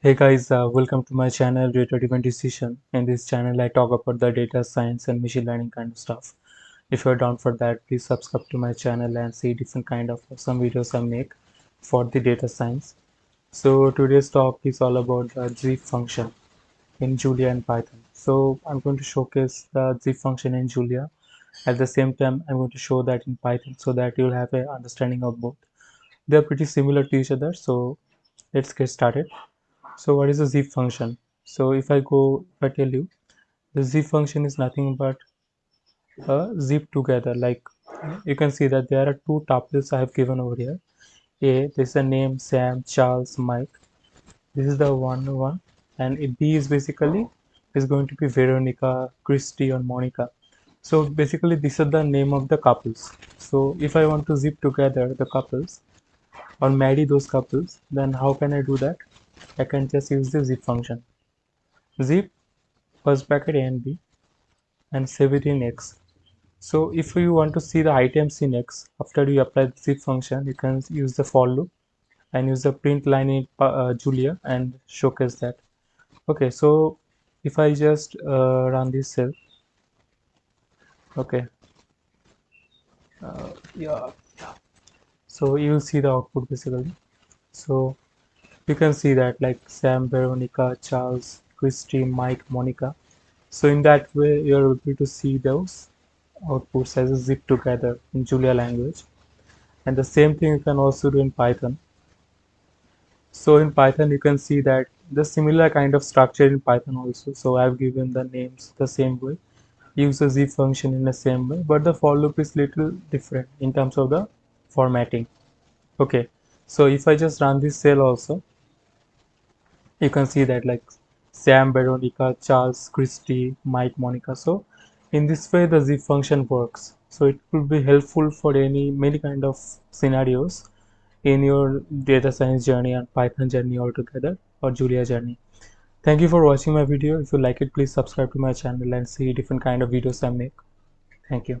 Hey guys, uh, welcome to my channel Data Driven Decision. In this channel, I talk about the data science and machine learning kind of stuff. If you're down for that, please subscribe to my channel and see different kind of some videos I make for the data science. So today's talk is all about the zip function in Julia and Python. So I'm going to showcase the zip function in Julia. At the same time, I'm going to show that in Python so that you'll have an understanding of both. They're pretty similar to each other. So let's get started so what is a zip function? So if i go if i tell you the zip function is nothing but a zip together. Like you can see that there are two tuples i have given over here. A this is a name sam charles mike. This is the one one. And b is basically is going to be veronica christy or monica. So basically these are the name of the couples. So if i want to zip together the couples or marry those couples then how can i do that I can just use the zip function. Zip first bracket a and b and save it in x. So if you want to see the items in x after you apply the zip function, you can use the for loop and use the print line in uh, Julia and showcase that. Okay, so if I just uh, run this cell, okay, uh, yeah, so you will see the output basically. So you can see that like Sam, Veronica, Charles, Christy, Mike, Monica. So in that way, you're able to see those outputs as a zip together in Julia language. And the same thing you can also do in Python. So in Python, you can see that the similar kind of structure in Python also. So I've given the names the same way, use the zip function in the same way, but the for loop is little different in terms of the formatting. Okay, so if I just run this cell also, you can see that like Sam, Veronica, Charles, Christy, Mike, Monica. So in this way the zip function works. So it could be helpful for any many kind of scenarios in your data science journey and Python journey altogether or Julia journey. Thank you for watching my video. If you like it, please subscribe to my channel and see different kind of videos I make. Thank you.